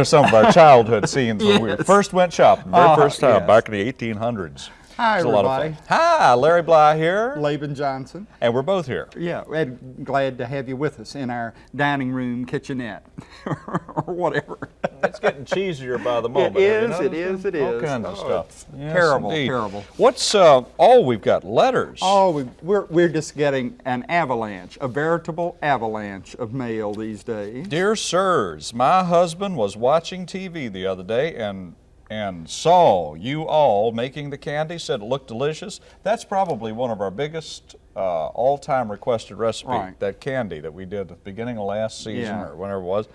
Well- are some of our childhood scenes when we first went shopping, very Ah, first time, yes. back in the 1800s. Hi, It was a lot of everybody. fun. Hi, Larry Bly here, Laban Johnson. and we're both here. Yeah, and glad to have you with us in our dining room kitchenette or whatever. It's getting cheesier by the moment. It is, it is, it is. is, it noticed is, it All is. kinds of Oh, stuff. Yes, terrible, indeed. terrible. What's, uh, oh, we've got letters. Oh, we, we're, we're just getting an avalanche, a veritable avalanche of mail these days. Dear sirs, my husband was watching TV the other day and and saw you all making the candy, said it looked delicious. That's probably one of our biggest uh, all-time requested recipe, Right. that candy that we did at the beginning of last season Yeah. or whenever it was.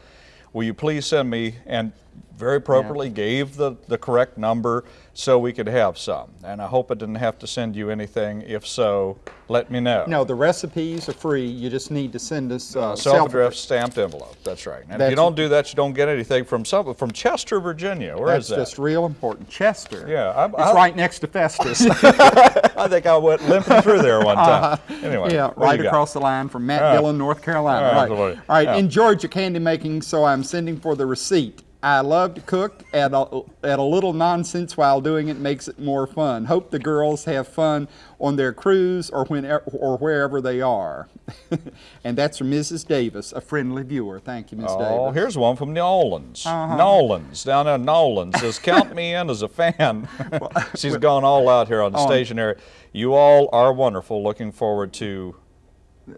Will you please send me, and very appropriately gave the, the correct number so we could have some. And I hope I didn't have to send you anything. If so, let me know. No, the recipes are free. You just need to send us uh, Self-addressed stamped envelope. That's right. And if you don't do that, you don't get anything from some from Chester, Virginia. Where is That's that? just real important. Chester. Yeah, I- it's I- right next to Festus. I think I went limping through there one time. Anyway, Uh-huh. yeah, right you got? across the line from Matt Yeah. Dillon, North Carolina. Yeah, right. absolutely. All right. Yeah. In Georgia candy making, so I'm sending for the receipt. I love to cook, and a, a little nonsense while doing it makes it more fun. Hope the girls have fun on their cruise or when or wherever they are. and that's from Mrs. Davis, a friendly viewer. Thank you, Miss Oh, Davis. Uh-huh. here's one from Nolans. Nolans, down there in Nolans, says, count me in as a fan. She's gone all out here on the On- stationery. You all are wonderful. Looking forward to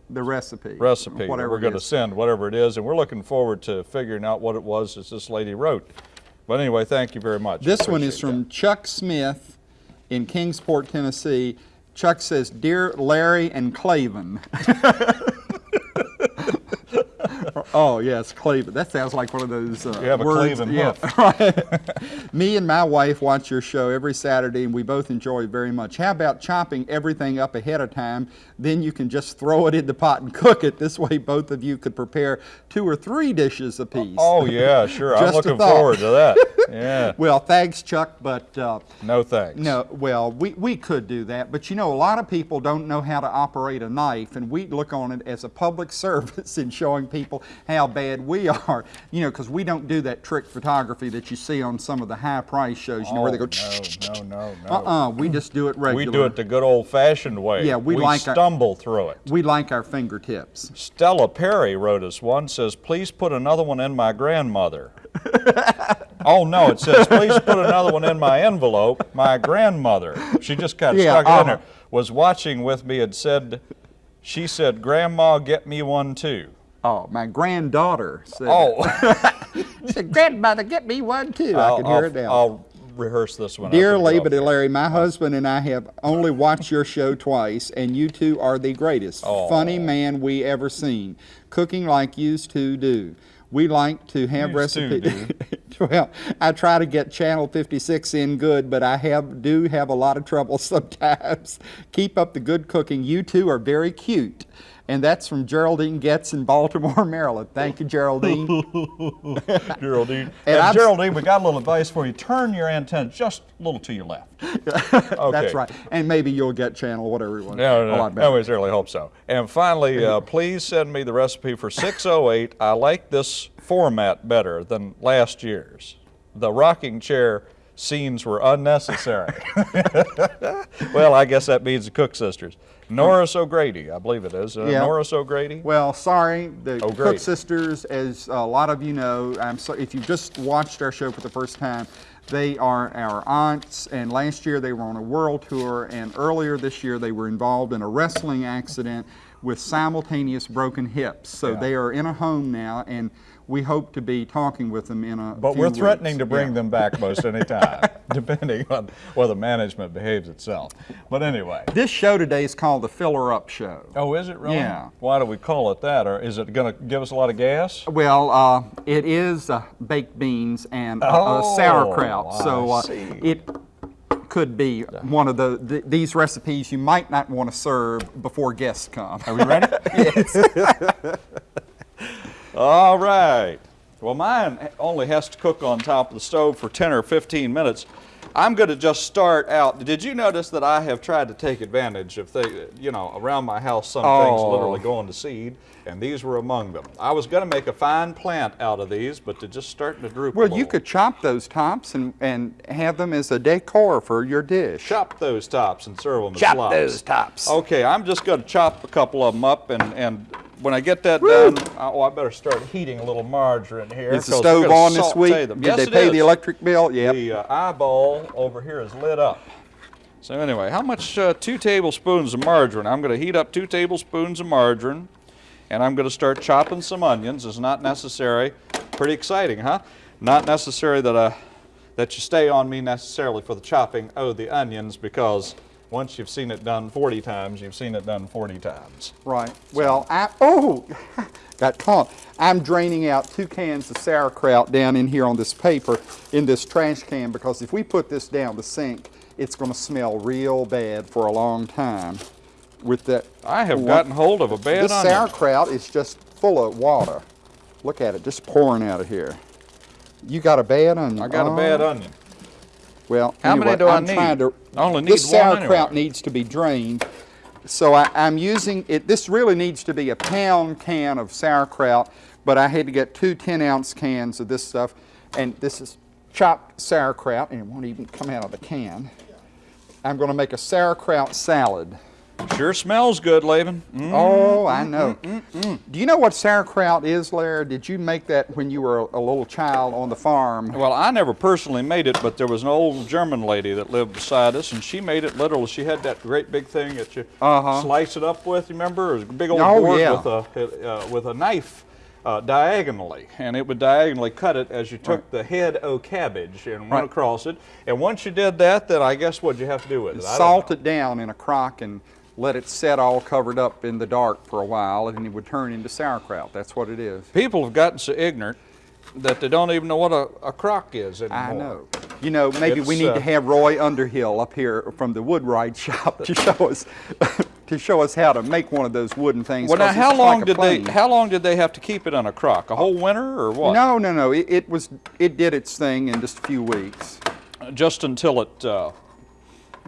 the recipe. recipe Whatever we're going to send, whatever it is, and we're looking forward to figuring out what it was that this lady wrote. But anyway, thank you very much. This one is Appreciate from Chuck Smith in Kingsport, Tennessee. Chuck says, Dear Larry and Claven. oh, yes, Cleveland. That sounds like one of those uh, You have a words. cleven yeah, hoof. right. Me and my wife watch your show every Saturday, and we both enjoy it very much. How about chopping everything up ahead of time? Then you can just throw it in the pot and cook it. This way, both of you could prepare two or three dishes apiece. Oh yeah, sure. I'm looking forward to that. Yeah. Well, thanks, Chuck, but uh, No thanks. no, well, we, we could do that, but you know, a lot of people don't know how to operate a knife, and we look on it as a public service in showing people how bad we are. You know, because we don't do that trick photography that you see on some of the high price shows, you know, where they go, Oh, no, no, no, no. uh-uh, we just do it regular. We do it the good old-fashioned way. Yeah, we like our- stumble through it. We like our fingertips. Stella Perry wrote us one. Says, "Please put another one in my grandmother." oh no, it says, "Please put another one in my envelope." My grandmother. She just kind of Yeah, stuck it in uh-huh. there. Was watching with me and said, she said, "Grandma, get me one too." Oh, my granddaughter said, Oh, she said, Grandmother, get me one too. I I'll, can hear I'll- it now. I'll rehearse this one. Dear after we go Laban off and Larry, my husband and I have only watched your show twice, and you two are the greatest funny man we ever seen. Cooking like yous two do. We like to have recipes. well, I try to get Channel 56 in good, but I have do have a lot of trouble sometimes. Keep up the good cooking. You two are very cute. And that's from Geraldine Getz in Baltimore, Maryland. Thank you, Geraldine. Geraldine. And And Geraldine, we got a little advice for you. Turn your antenna just a little to your left. Okay. That's right. And maybe you'll get channel whatever you want. No, a no, lot no, better. we certainly hope so. And finally, uh, please send me the recipe for 608. I like this format better than last year's. The rocking chair scenes were unnecessary. well, I guess that means the Cook sisters. Norris O'Grady, I believe it is. Uh, Yeah. Norris O'Grady. Well, sorry, the Oh, Cook sisters, as a lot of you know, I'm so, if you just watched our show for the first time, they are our aunts, and last year they were on a world tour, and earlier this year they were involved in a wrestling accident with simultaneous broken hips. So Yeah. they are in a home now, and we hope to be talking with them in a But we're threatening weeks. to bring Yeah. them back most any time, depending on whether management behaves itself. But anyway. This show today is called the Filler Up Show. Oh, is it really? Yeah. Why do we call it that? Or is it going to give us a lot of gas? Well, uh, it is uh, baked beans and uh, uh, Oh, sauerkraut, so uh, it could be one of the, th- these recipes you might not want to serve before guests come. Are we ready? yes. All right. Well, mine only has to cook on top of the stove for 10 or 15 minutes. I'm going to just start out. Did you notice that I have tried to take advantage of things, you know, around my house, some things Oh. literally going to seed, and these were among them. I was going to make a fine plant out of these, but they're just starting to droop Well, you could chop those tops and, and have them as a decor for your dish. chop those tops and serve them as Chop those tops. Okay, I'm just going to chop a couple of them up, and, and when I get that done, I- oh, I better start heating a little margarine here. Is the stove on this week? them. Did Yes, they pay the electric bill? Yeah. The uh, eyeball over here is lit up. So anyway, how much? Uh, two tablespoons of margarine. I'm going to heat up two tablespoons of margarine, and I'm going to start chopping some onions. It's not necessary. Pretty exciting, huh? Not necessary that uh, that you stay on me necessarily for the chopping of the onions because once you've seen it done 40 times, you've seen it done 40 times. Right. Well, I, oh, got caught. I'm draining out two cans of sauerkraut down in here on this paper in this trash can because if we put this down the sink, it's going to smell real bad for a long time. With that, I have gotten hold of a bad this onion. sauerkraut is just full of water. Look at it, just pouring out of here. You got a bad onion. I got a Oh, bad onion. Well, How many do I I'm need? Trying to, I only need this sauerkraut anyway. needs to be drained. So I, I'm using it. This really needs to be a pound can of sauerkraut, but I had to get two 10 ounce cans of this stuff. And this is chopped sauerkraut, and it won't even come out of the can. I'm going to make a sauerkraut salad. Sure smells good, Laban. Mm. Oh, I know. Do you know what sauerkraut is, Larry? Did you make that when you were a, a little child on the farm? Well, I never personally made it, but there was an old German lady that lived beside us, and she made it literally. She had that great big thing that you Uh-huh. slice it up with. Remember? It was a big old Oh, board yeah. with a uh, with a knife uh, diagonally, and it would diagonally cut it as you took Right. the head o' cabbage and went Right. across it. And once you did that, then I guess what you have to do with it? Salt it down in a crock and let it set all covered up in the dark for a while, and it would turn into sauerkraut. That's what it is. People have gotten so ignorant that they don't even know what a, a crock is anymore. I know. You know, maybe we need uh, to have Roy Underhill up here from the Woodwright shop to show us to show us how to make one of those wooden things. Well, now how long like did they how long did they have to keep it on a crock? A whole winter or what? No, no, no. It, it was. It did its thing in just a few weeks. just until it uh,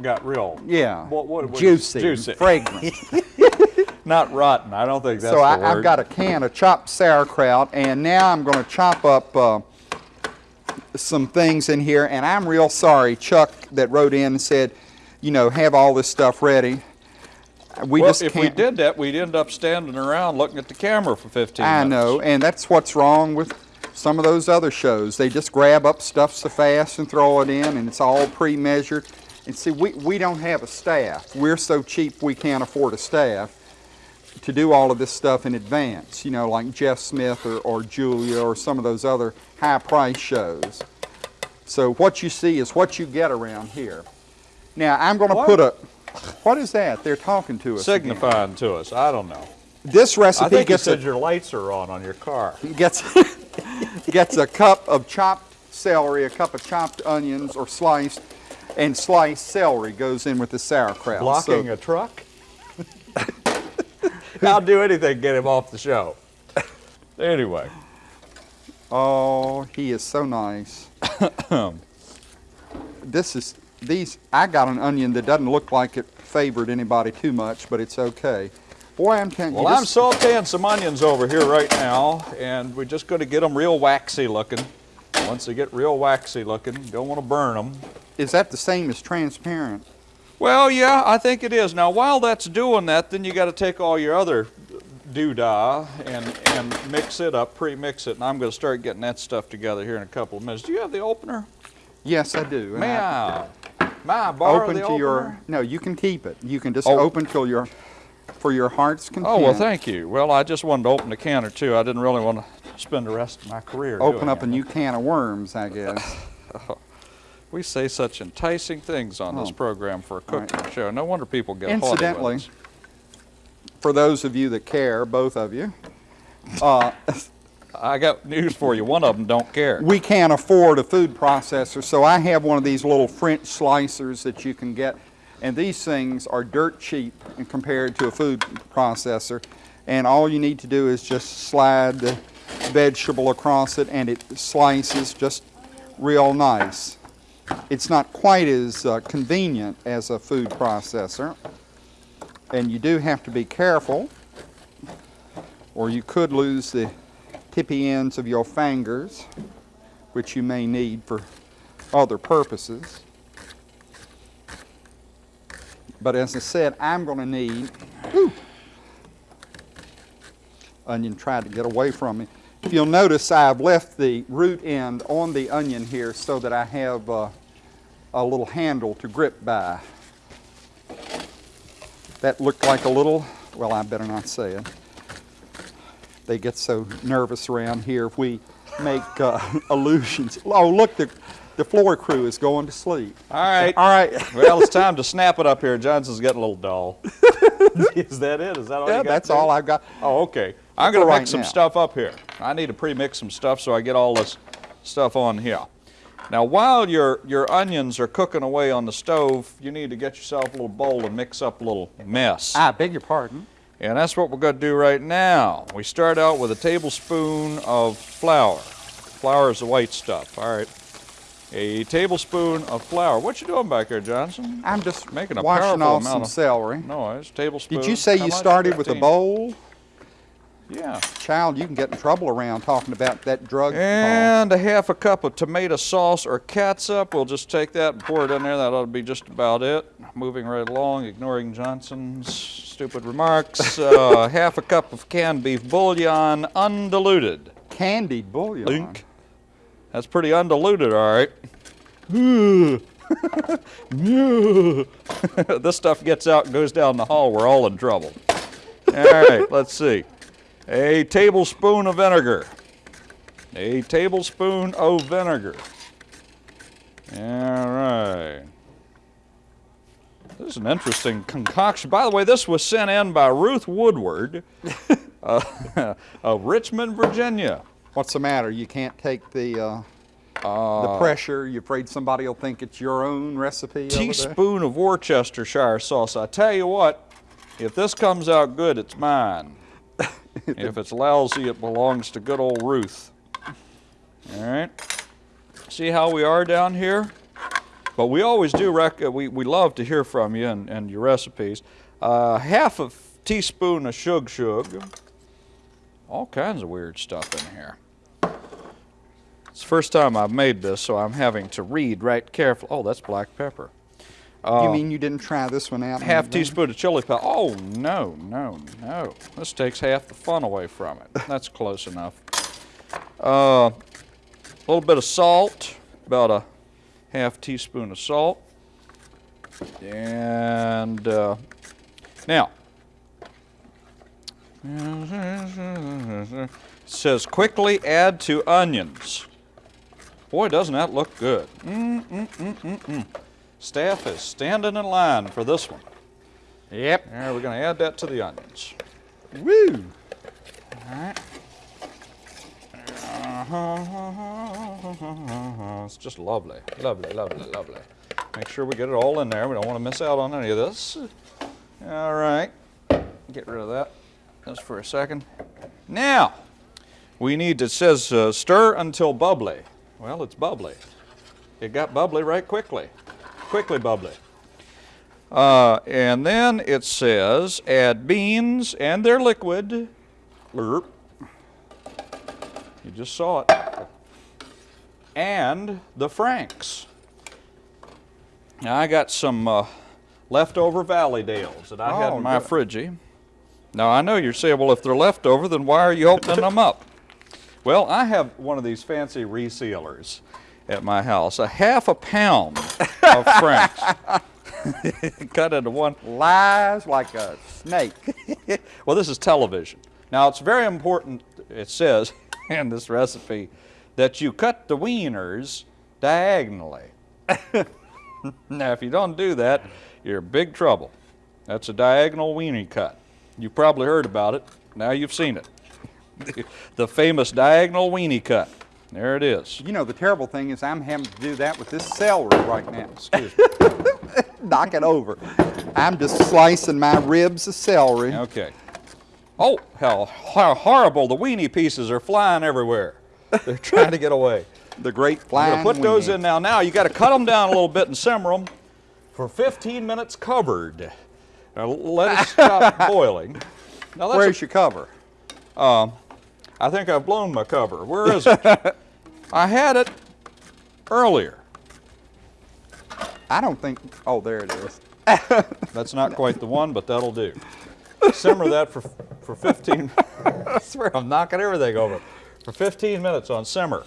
got real. Yeah. What, what, what juicy, Juicy. fragrant. Not rotten. I don't think that's so I. I've got a can of chopped sauerkraut, and now I'm going to chop up uh, some things in here. And I'm real sorry, Chuck, that wrote in and said, you know, have all this stuff ready. We well, just if we did that, we'd end up standing around looking at the camera for 15 I minutes. know, and that's what's wrong with some of those other shows. They just grab up stuff so fast and throw it in, and it's all pre-measured. And see, we, we don't have a staff. We're so cheap we can't afford a staff to do all of this stuff in advance, you know, like Jeff Smith or, or Julia or some of those other high-price shows. So what you see is what you get around here. Now, I'm going to put a, what is that? They're talking to us again. Signifying to us. I don't know. This recipe I think you gets a your lights are on on your car. gets gets a cup of chopped celery, a cup of chopped onions or sliced, and sliced celery goes in with the sauerkraut. Blocking So- a truck? I'll do anything to get him off the show. anyway, oh, he is so nice. this is these. I got an onion that doesn't look like it favored anybody too much, but it's okay. Boy, I'm telling well, I'm sauteing some onions over here right now, and we're just going to get them real waxy looking. Once they get real waxy looking, don't want to burn them. Is that the same as transparent? Well, yeah, I think it is. Now, while that's doing that, then you got to take all your other doodah and and mix it up, pre-mix it, and I'm going to start getting that stuff together here in a couple of minutes. Do you have the opener? Yes, I do. May I- I? May I borrow open the to opener? your. No, you can keep it. You can just Oh. open till your, for your heart's content. Oh well, thank you. Well, I just wanted to open a can or two. I didn't really want to spend the rest of my career. Open up a new can of worms, I guess. We say such enticing things on this Oh. program for a All right. cooking show. No wonder people get Incidentally, for those of you that care, both of you, uh, I got news for you. One of them don't care. we can't afford a food processor, so I have one of these little French slicers that you can get, and these things are dirt cheap compared to a food processor. And all you need to do is just slide the vegetable across it, and it slices just real nice. It's not quite as uh, convenient as a food processor. And you do have to be careful, or you could lose the tippy ends of your fingers, which you may need for other purposes. But as I said, I'm going to need. Whew, onion tried to get away from me. If you'll notice, I've left the root end on the onion here so that I have uh, a little handle to grip by. That looked like a little, well, I better not say it. They get so nervous around here if we make uh, allusions. Oh, look, the, the floor crew is going to sleep. All right. All right. well, it's time to snap it up here. Johnson's getting a little dull. is that it? Is that all Yeah, you got? Yeah, that's there? all I've got. Oh, okay. I'm going to right mix some now. stuff up here. I need to pre-mix some stuff so I get all this stuff on here. Now, while your, your onions are cooking away on the stove, you need to get yourself a little bowl and mix up a little mess. I beg your pardon. And that's what we're going to do right now. We start out with a tablespoon of flour. Flour is the white stuff. All right. A tablespoon of flour. What you doing back there, Johnson? I'm just Making a washing off amount some of- celery. No, it's a tablespoon. Did you say How you started with a bowl? Yeah. Child, you can get in trouble around talking about that drug. And a half a cup of tomato sauce or catsup. We'll just take that and pour it in there. That ought to be just about it. Moving right along, ignoring Johnson's stupid remarks. Uh, half a cup of canned beef bouillon, undiluted. Candied bouillon. Link. That's pretty undiluted, all right. this stuff gets out and goes down the hall. We're all in trouble. All right, let's see. A tablespoon of vinegar. A tablespoon of vinegar. All right. This is an interesting concoction. By the way, this was sent in by Ruth Woodward uh, of Richmond, Virginia. What's the matter? You can't take the uh, the pressure. You're afraid somebody will think it's your own recipe. teaspoon of Worcestershire sauce. I tell you what, if this comes out good, it's mine. if it's lousy, it belongs to good old Ruth. All right. See how we are down here? But we always do, rec- uh, we, we love to hear from you and, and your recipes. Uh, half a teaspoon of shug shug. All kinds of weird stuff in here. It's the first time I've made this, so I'm having to read right carefully. Oh, that's black pepper. You mean you didn't try this one out? uh, Half teaspoon of chili powder. Oh, no, no, no. This takes half the fun away from it. That's close enough. Uh, a little bit of salt, about a half teaspoon of salt. And uh, now, it says quickly add to onions. Boy, doesn't that look good. Mm, Staff is standing in line for this one. Yep. There, we're going to add that to the onions. Woo! All right. It's just lovely, lovely, lovely, lovely. Make sure we get it all in there. We don't want to miss out on any of this. All right, get rid of that just for a second. Now, we need, it says uh, stir until bubbly. Well, it's bubbly. It got bubbly right quickly. Quickly bubbly. Uh, and then it says add beans and their liquid. You just saw it. And the Franks. Now I got some uh, leftover Valleydales that I had Oh, in my good. fridgey. Now I know you're saying, well, if they're leftover, then why are you opening them up? Well, I have one of these fancy resealers at my house, a half a pound of Franks. Cut into one. Lies like a snake. Well, this is television. Now, it's very important, it says in this recipe, that you cut the wieners diagonally. now, if you don't do that, you're in big trouble. That's a diagonal weenie cut. You've probably heard about it. Now you've seen it. the famous diagonal weenie cut. There it is. You know, the terrible thing is I'm having to do that with this celery right now. Excuse me. Knock it over. I'm just slicing my ribs of celery. Okay. Oh, how, how horrible. The weenie pieces are flying everywhere. They're trying to get away. The great I'm flying put those in now. Now you got to cut them down a little bit and simmer them for 15 minutes covered. Now let it stop boiling. Now that's a- Where's your cover? Uh, I think I've blown my cover. Where is it? I had it earlier. I don't think, oh, there it is. That's not quite the one, but that'll do. Simmer that for, for 15, I swear I'm knocking everything over. For 15 minutes on simmer.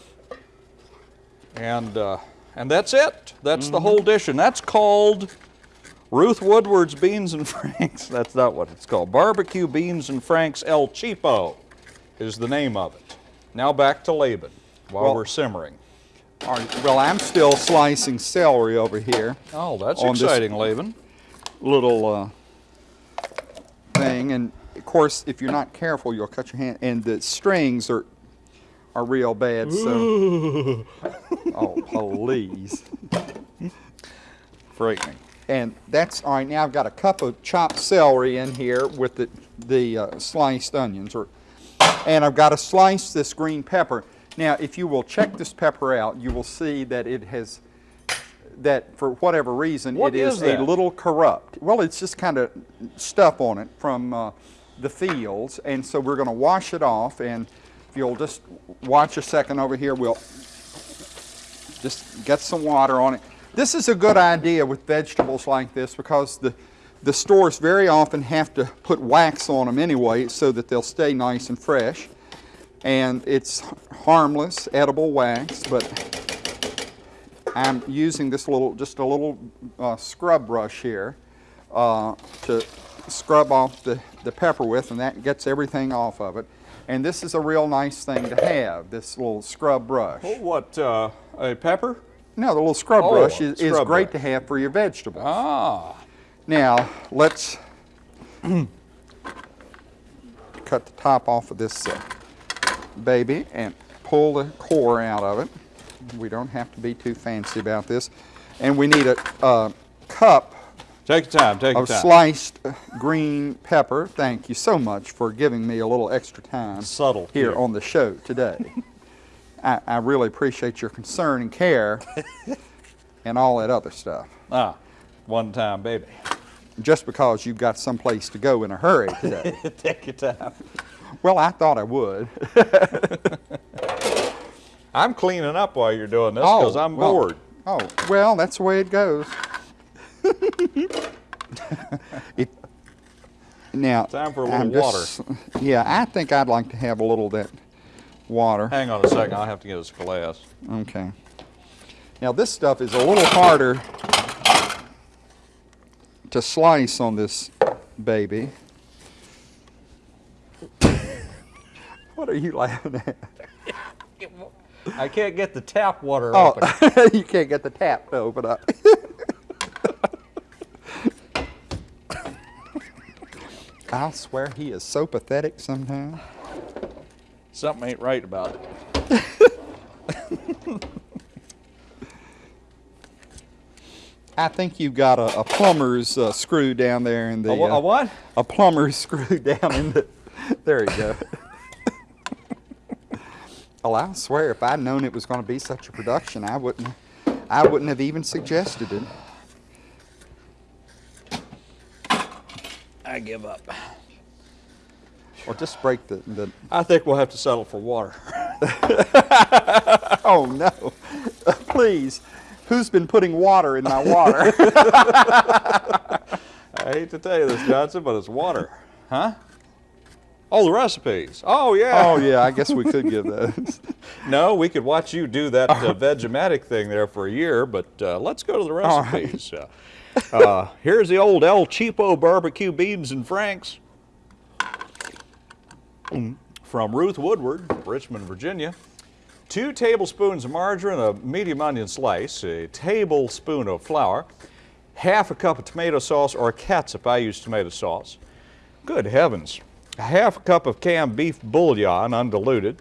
And, uh, and that's it. That's the whole dish. And that's called Ruth Woodward's Beans and Franks. That's not what it's called. Barbecue Beans and Franks El Cheapo is the name of it. Now back to Laban while Well- we're simmering. All right, well, I'm still slicing celery over here. Oh, that's exciting, Laban. Little uh, thing, and of course, if you're not careful, you'll cut your hand. And the strings are are real bad. So, oh please. Frightening. And that's all right. Now I've got a cup of chopped celery in here with the the uh, sliced onions, or and I've got to slice this green pepper. Now, if you will check this pepper out, you will see that it has that for whatever reason What it is, is a little corrupt. Well, it's just kind of stuff on it from uh, the fields, and so we're going to wash it off. And if you'll just watch a second over here, we'll just get some water on it. This is a good idea with vegetables like this because the, the stores very often have to put wax on them anyway so that they'll stay nice and fresh. And it's harmless, edible wax, but I'm using this little, just a little uh, scrub brush here uh, to scrub off the, the pepper with, and that gets everything off of it. And this is a real nice thing to have, this little scrub brush. Oh, what, uh, a pepper? No, the little scrub Oh, brush is, is great brush. to have for your vegetables. Ah, Now, let's cut the top off of this uh, baby and pull the core out of it. We don't have to be too fancy about this. And we need a, a cup take your time, take your of time. sliced uh, green pepper. Thank you so much for giving me a little extra time Subtle here cue. on the show today. I, I really appreciate your concern and care and all that other stuff. Ah, one time, baby. Just because you've got someplace to go in a hurry today. take your time. well, I thought I would. I'm cleaning up while you're doing this because I'm oh, well- bored. Oh, well, that's the way it goes. It- now, Time for a I'm little just- Yeah, I think I'd like to have a little of that water. Hang on a second, I'll have to get us a glass. Okay. Now this stuff is a little harder to slice on this baby. what are you laughing at? I can't get the tap water Oh, open. you can't get the tap to open up. I'll swear he is so pathetic sometimes. Something ain't right about it. I think you've got a, a plumber's uh, screw down there in the. A, uh, a what? a plumber's screw down in the. There you go. well, I swear, if I'd known it was going to be such a production, I wouldn't. I wouldn't have even suggested it. I give up. Or just break the. the I think we'll have to settle for water. oh no! Please, who's been putting water in my water? I hate to tell you this, Johnson, but it's water. Huh? Oh, the recipes. Oh, yeah. oh yeah, I guess we could give those. No, we could watch you do that uh, Vegematic thing there for a year, but uh, let's go to the All right. recipes. Uh, uh, here's the old El Cheapo barbecue beans and franks Mm. from Ruth Woodward, Richmond, Virginia. Two tablespoons of margarine, a medium onion slice, a tablespoon of flour, half a cup of tomato sauce or catsup. I use tomato sauce. Good heavens. A half a cup of canned beef bouillon, undiluted,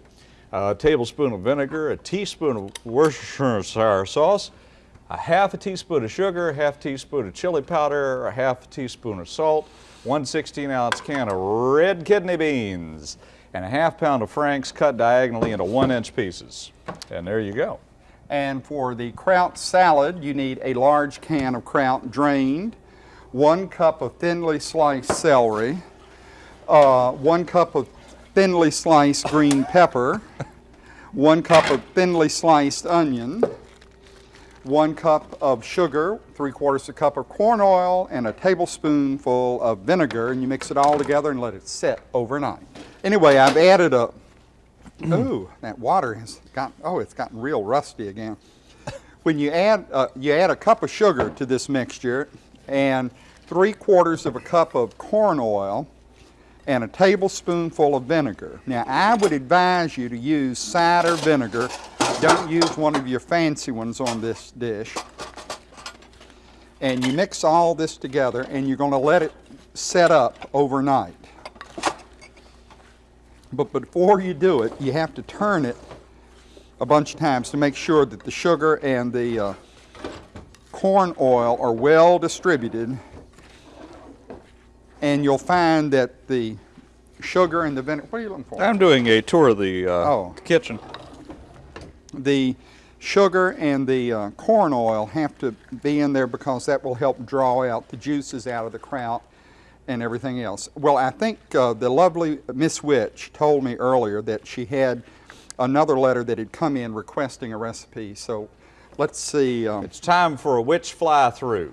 a tablespoon of vinegar, a teaspoon of Worcestershire sauce, a half a teaspoon of sugar, a half teaspoon of chili powder, a half a teaspoon of salt, one 16 ounce can of red kidney beans, and a half pound of franks cut diagonally into one inch pieces. And there you go. And for the kraut salad, you need a large can of kraut drained, one cup of thinly sliced celery, uh, one cup of thinly sliced green pepper, one cup of thinly sliced onion, one cup of sugar, three quarters of a cup of corn oil, and a tablespoonful of vinegar, and you mix it all together and let it set overnight. Anyway, I've added a, ooh, that water has got, oh, it's gotten real rusty again. When you add, uh, you add a cup of sugar to this mixture and three quarters of a cup of corn oil and a tablespoonful of vinegar. Now, I would advise you to use cider vinegar. Don't use one of your fancy ones on this dish. And you mix all this together and you're going to let it set up overnight. But before you do it, you have to turn it a bunch of times to make sure that the sugar and the uh, corn oil are well distributed. And you'll find that the sugar and the vinegar, what are you looking for? I'm doing a tour of the uh, Oh. kitchen. the sugar and the uh, corn oil have to be in there because that will help draw out the juices out of the kraut and everything else. Well, I think uh, the lovely Miss Witch told me earlier that she had another letter that had come in requesting a recipe. So let's see. Um, It's time for a witch fly through.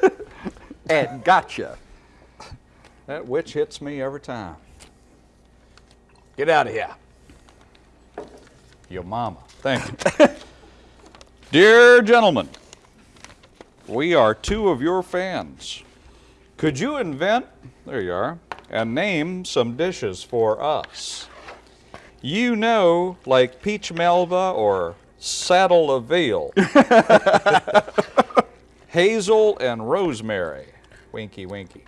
and gotcha. That witch hits me every time. Get out of here. Your mama. Thank you. Dear gentlemen, we are two of your fans. Could you invent, there you are, and name some dishes for us? You know, like peach melba or saddle of veal, hazel and rosemary. Winky, winky.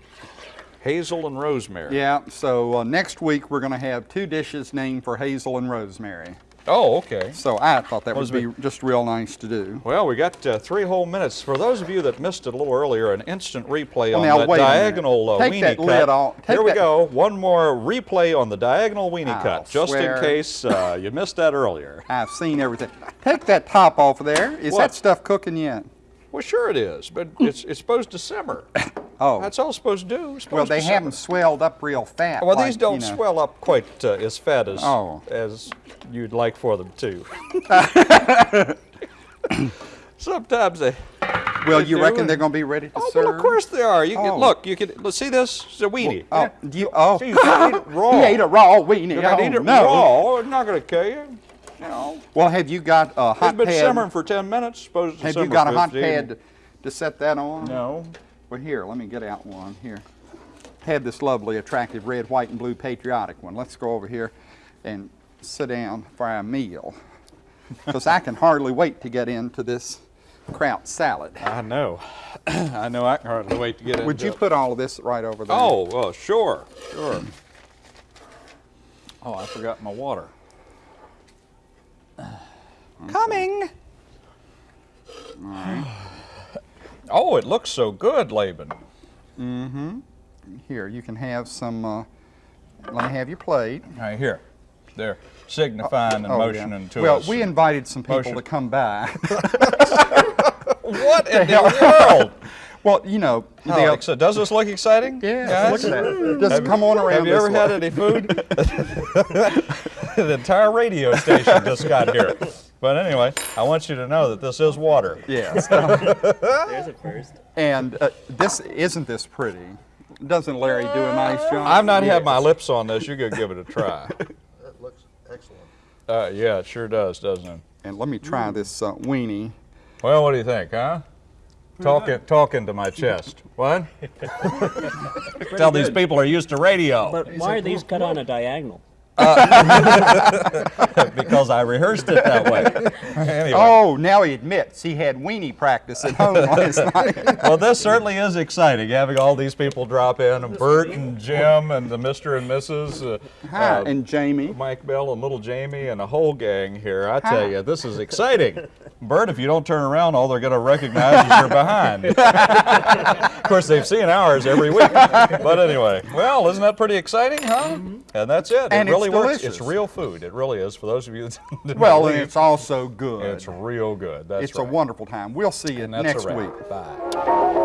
Hazel and rosemary. Yeah, so uh, next week we're going to have two dishes named for Hazel and Rosemary. Oh, okay. So I thought that Was would be just real nice to do. Well, we got uh, three whole minutes. For those of you that missed it a little earlier, an instant replay Well, on that wait a minute. diagonal uh, Take weenie that cut. lid off. Here we go. One more replay on the diagonal weenie I'll cut, just in case uh, you missed that earlier. I've seen everything. Take that top off of there. Is What? that stuff cooking yet? Well, sure it is, but it's it's supposed to simmer. Oh. That's all it's supposed to do. It's Well, they haven't swelled up real fat. Well, like, these don't you know. swell up quite uh, as fat as Oh. as you'd like for them to. Sometimes they. Well, you reckon they're going to be ready to Oh, serve? well, of course they are. You can Oh. look. You can let's see this. It's a weenie. Oh, do you, oh. See, you eat it raw. He ate a raw weenie. You can oh, eat it no. raw. It's not going to kill you. You know, Well, have you got a it's hot been pad? simmering for 10 minutes. Supposed to have you got a hot 15. pad to, to set that on? No. Well, here, let me get out one here. Had this lovely, attractive red, white, and blue patriotic one. Let's go over here and sit down for our meal. Because I can hardly wait to get into this kraut salad. I know. I know. I can hardly wait to get into Would you put all of this right over there? Oh, well, sure, sure. Oh, I forgot my water. Coming. Oh, it looks so good, Laban. Mm-hmm. Here, you can have some. Uh, let me have your plate. Right here. They're signifying and Oh, yeah. motioning to well, us. we invited some people Motion. to come by. what in the world? Well, you know, they'll- so does this look exciting? yeah, guys? look at that. Just come on around Have you this ever way. had any food? the entire radio station just got here. But anyway, I want you to know that this is water. Yes. There's a first. and uh, this isn't this pretty. Doesn't Larry do a nice job? I've not had my lips on this. You're going to give it a try. That looks excellent. Uh, yeah, it sure does, doesn't it? And let me try this uh, weenie. Well, what do you think, huh? Talking, talking to my chest. What? Tell these people are used to radio. But why are these cut on a diagonal? because I rehearsed it that way. anyway. Oh, now he admits he had weenie practice at home last night. Well, this certainly is exciting, having all these people drop in, and Bert and Jim and the Mr. and Mrs. Uh, Hi, uh, and Jamie. Mike Bell and little Jamie and a whole gang here. I tell Hi. you, this is exciting. Bert, if you don't turn around, all they're going to recognize is you're behind. Of course, they've seen ours every week. But anyway, well, isn't that pretty exciting, huh? And that's it. And it really it's works. It's real food. It really is. For those of you that didn't Well, and it's also good. it's real good. That's It's right. a wonderful time. We'll see you next week. Bye.